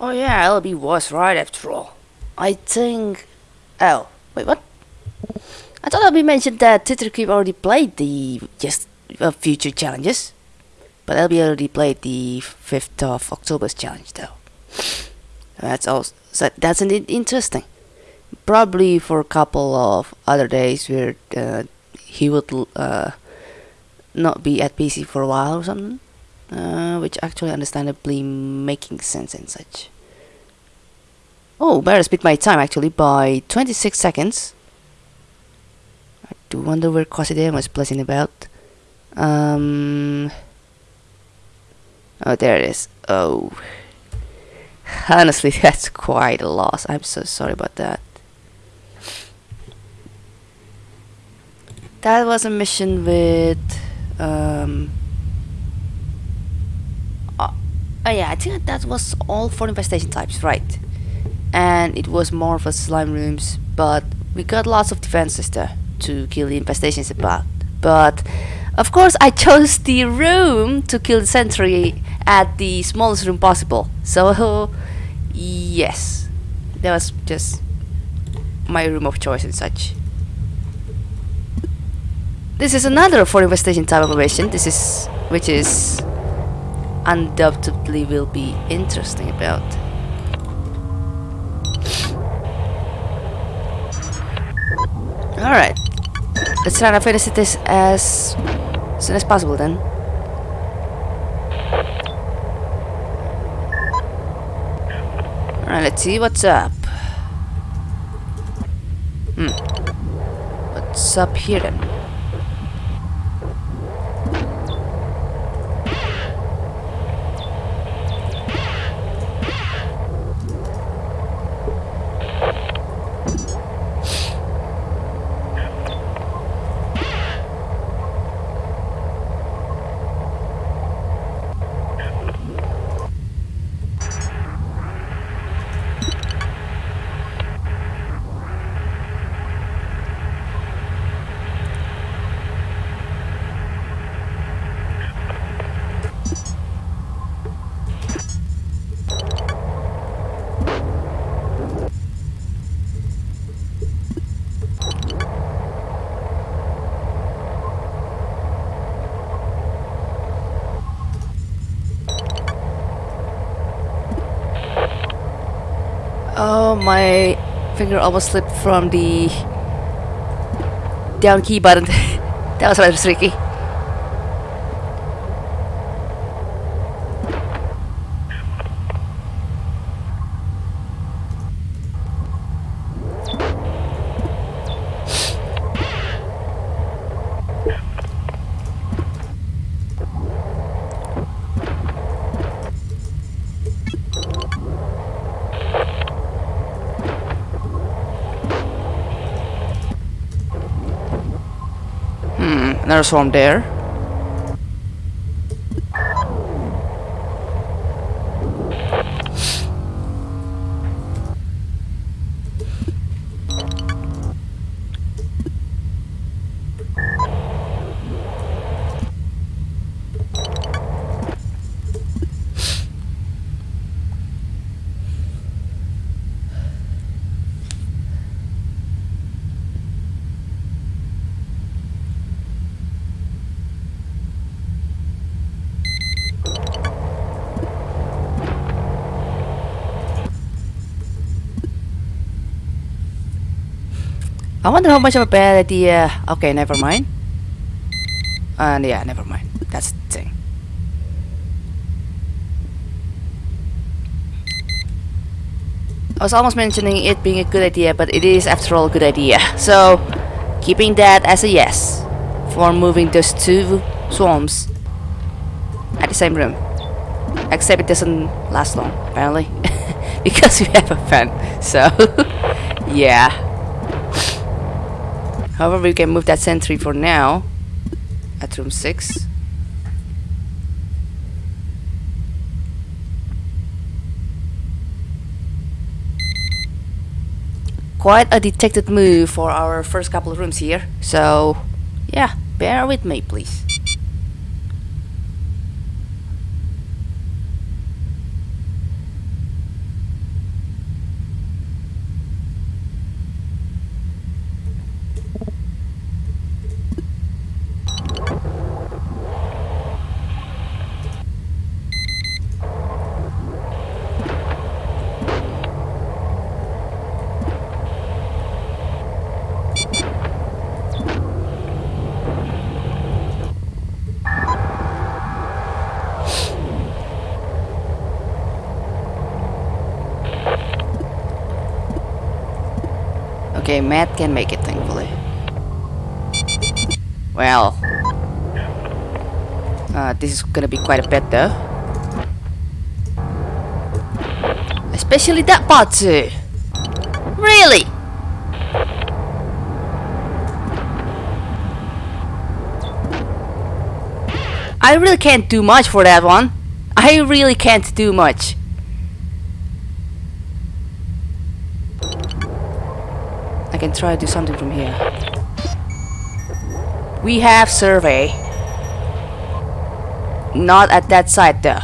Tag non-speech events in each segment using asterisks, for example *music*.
Oh yeah, LB was right after all. I think... Oh, wait, what? I thought LB mentioned that Twitter Creep already played the just uh, future challenges. But LB already played the 5th of October's challenge though. That's also so that's an interesting. Probably for a couple of other days where uh, he would uh, not be at PC for a while or something, uh, which actually understandably making sense and such. Oh, better speed my time actually by 26 seconds. I do wonder where Cosidea was placing about. Um. Oh, there it is. Oh. *laughs* Honestly, that's quite a loss. I'm so sorry about that. That was a mission with... Um, oh, yeah, I think that was all for infestation types, right. And it was more for slime rooms, but we got lots of defenses there to kill the infestations about. But, of course, I *laughs* chose the room to kill the sentry at the smallest room possible. So, *laughs* yes, that was just my room of choice and such. This is another for infestation type operation. This is, which is undoubtedly will be interesting about. Alright, let's try to finish this as soon as possible then. Alright, let's see what's up. Hmm. What's up here then? My finger almost slipped from the down key button. *laughs* that was rather tricky. Another swarm there. I wonder how much of a bad idea... Okay, never mind. And yeah, never mind. That's the thing. I was almost mentioning it being a good idea, but it is after all a good idea. So, keeping that as a yes for moving those two swarms at the same room. Except it doesn't last long, apparently. *laughs* because we have a fan. So, *laughs* yeah. However, we can move that sentry for now at room 6. Quite a detected move for our first couple of rooms here. So, yeah, bear with me, please. Okay, Matt can make it, thankfully. Well, uh, this is gonna be quite a bit though. Especially that part too. Really? I really can't do much for that one. I really can't do much. I can try to do something from here. We have survey. Not at that side though.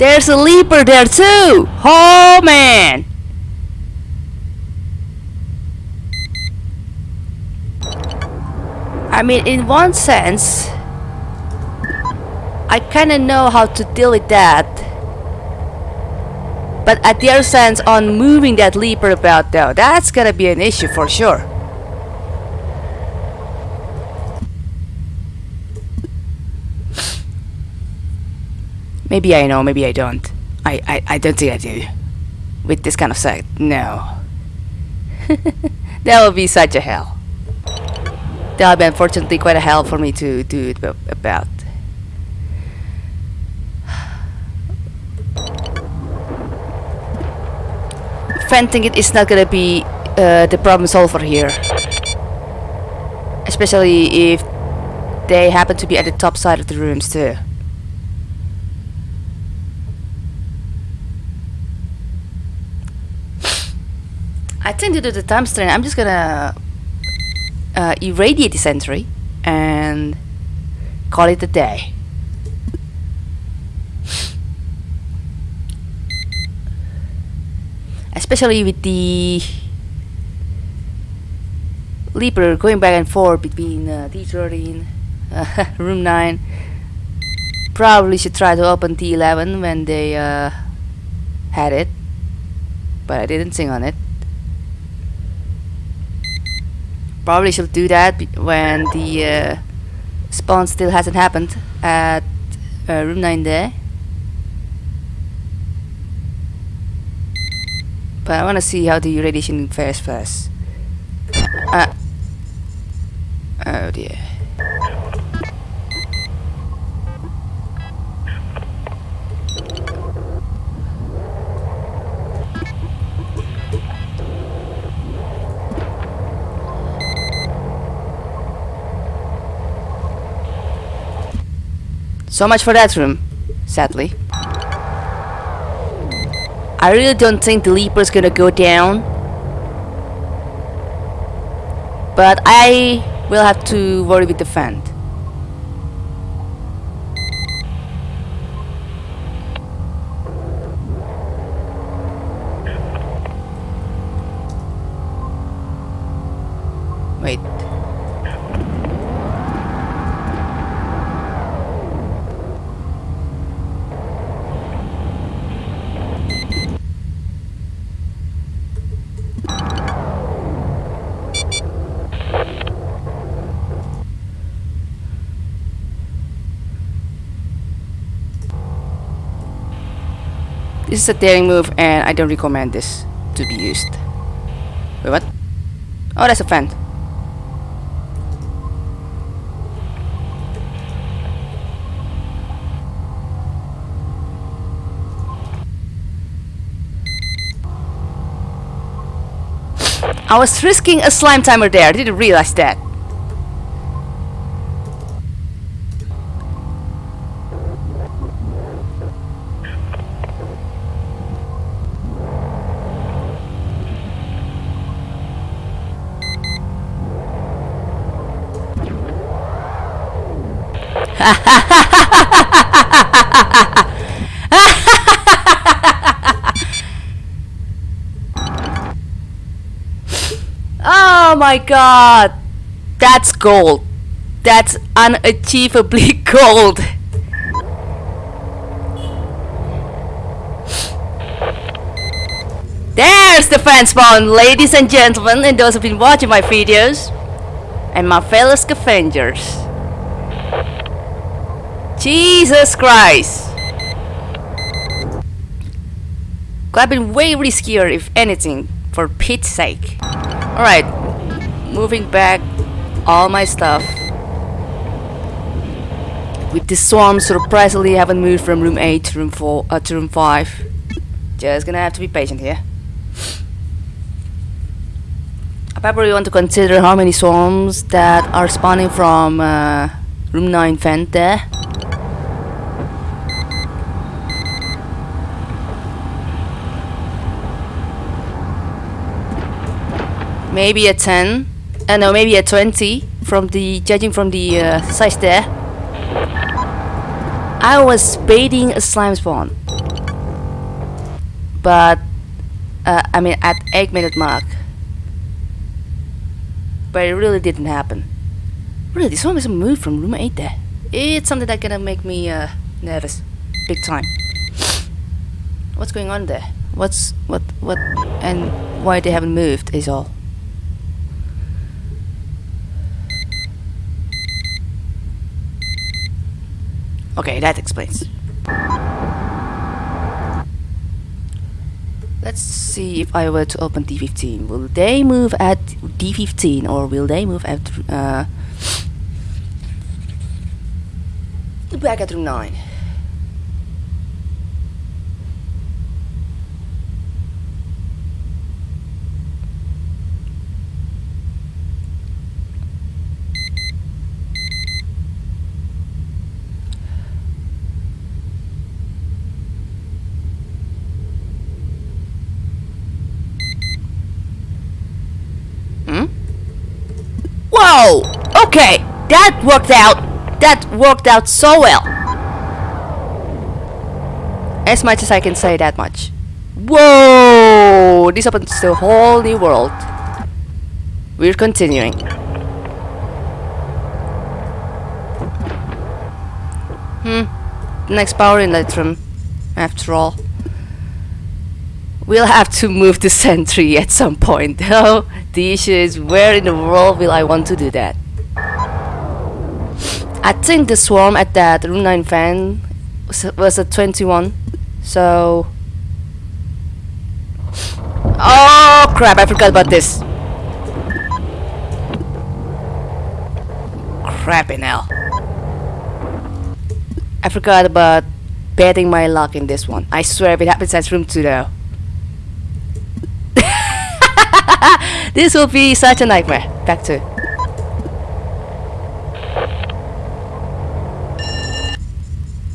There's a leaper there too! Oh man! I mean, in one sense, I kinda know how to deal with that. But at the other sense, on moving that leaper about though, that's gonna be an issue for sure. Maybe I know, maybe I don't. I, I, I don't think I do. With this kind of set, no. *laughs* that would be such a hell. That would be unfortunately quite a hell for me to do it about. Venting it is not gonna be uh, the problem solver here. Especially if they happen to be at the top side of the rooms too. I due to the time strain, I'm just gonna uh, irradiate this entry and call it a day. Especially with the Leaper going back and forth between uh, D13, uh, *laughs* room 9. Probably should try to open D11 when they uh, had it, but I didn't sing on it. Probably should do that when the uh, spawn still hasn't happened at uh, room 9 there. But I wanna see how the radiation fares first. Uh, oh dear. So much for that room, sadly. I really don't think the Leaper's gonna go down. But I will have to worry with the fan. Wait. This is a daring move and I don't recommend this to be used. Wait, what? Oh, that's a fan. I was risking a slime timer there, I didn't realize that. *laughs* Oh my god! That's gold. That's unachievably *laughs* gold. There's the fan spawn, ladies and gentlemen, and those who've been watching my videos, and my fellow scavengers. Jesus Christ! Could have been way riskier, if anything, for Pete's sake. Alright, moving back all my stuff. With the swarm surprisingly haven't moved from room 8 to room 4 uh, to room 5. Just gonna have to be patient here. I probably want to consider how many swarms that are spawning from uh, room 9 vent there. Maybe a 10, uh, no, maybe a 20 from the judging from the uh, size there. I was baiting a slime spawn, but uh, I mean at 8 minute mark, but it really didn't happen. Really, this one was a move from room 8 there. It's something that gonna make me uh, nervous, big time. What's going on there? What's what what and why they haven't moved is all. Okay, that explains. Let's see if I were to open D15. Will they move at D15 or will they move at uh, back at room 9? Hmm? Okay, that worked out. That worked out so well. As much as I can say that much. Whoa! This opens a whole new world. We're continuing. Hmm. Next power inlet room. After all. We'll have to move the sentry at some point *laughs* though. The issue is where in the world will I want to do that? I think the swarm at that room 9 fan was, a 21. So... Oh crap, I forgot about this. Crapping hell. I forgot about betting my luck in this one. I swear if it happens at room 2 though. *laughs* this will be such a nightmare. Back to.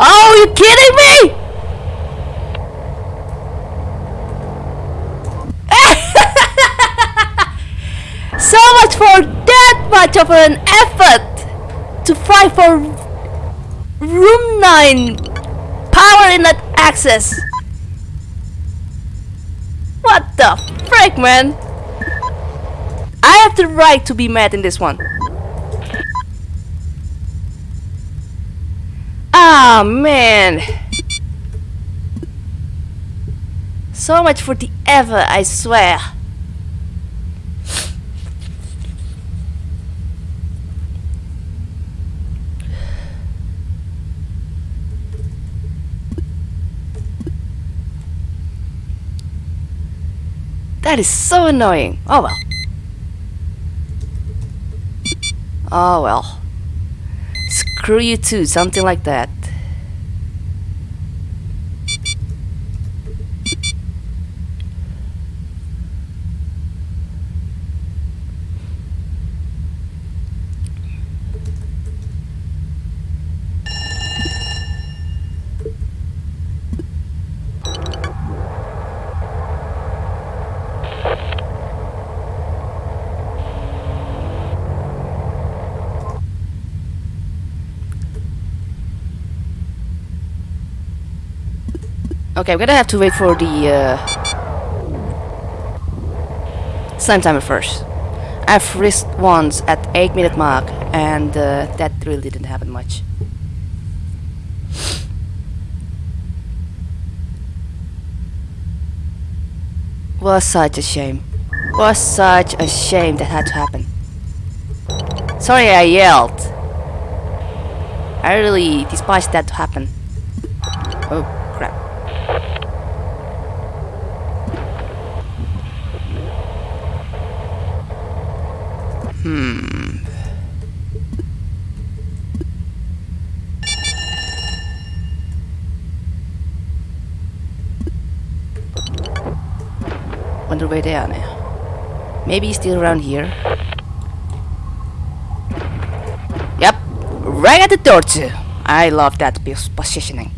Oh, you kidding me? *laughs* so much for that much of an effort to fight for room 9 power inlet access. What the frick, man? Have the right to be mad in this one. Ah, man. So much for the ever, I swear. That is so annoying. Oh well. Oh well. Screw you too, something like that. Okay, I'm gonna have to wait for the uh, slime timer first. I've risked once at 8 minute mark and uh, that really didn't happen much. Was such a shame. Was such a shame that had to happen. Sorry I yelled. I really despise that to happen. Oh crap. Hmm. Wonder where they are now. Maybe he's still around here. Yep, right at the door too. I love that positioning.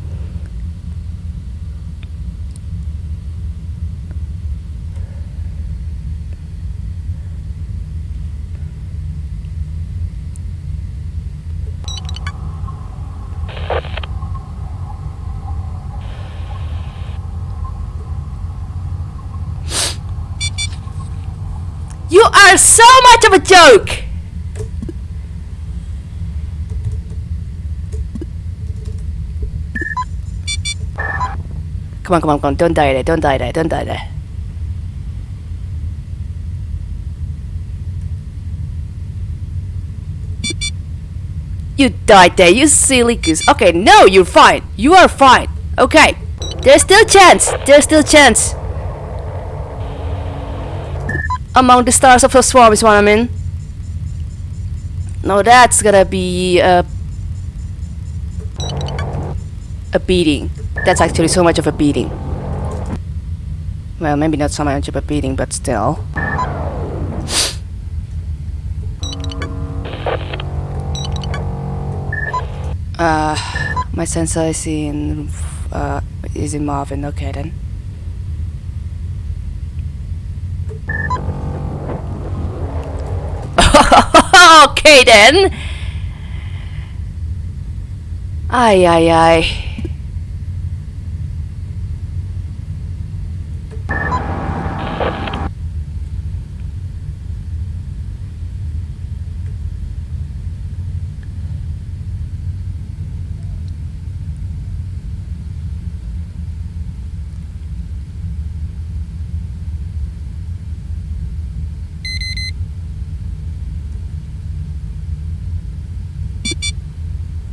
You are so much of a joke! Come on, come on, come on. Don't die there, don't die there, don't die there. You died there, you silly goose. Okay, no, you're fine. You are fine. Okay. There's still chance. There's still chance. Among the stars of the swarm is what I mean. in. No, that's gonna be a a beating. That's actually so much of a beating. Well, maybe not so much of a beating, but still. *sighs* Uh, my sensor is in uh is in Marvin. Okay then. Okay then. Ay ay ay.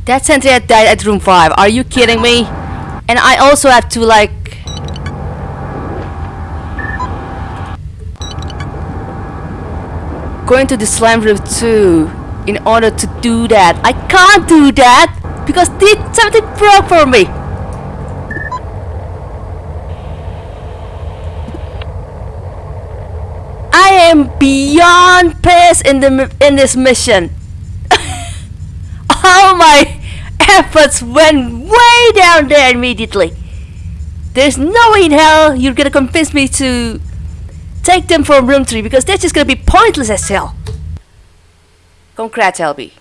That sentry died at room 5. Are you kidding me? And I also have to like... Go into the slime room 2 in order to do that. I can't do that because did something broke for me. I am beyond pissed in the in this mission. all *laughs* oh my efforts went way down there immediately. There's no way in hell you're gonna convince me to take them from room 3 because that's just gonna be pointless as hell. Congrats, LB.